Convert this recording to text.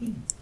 Mm.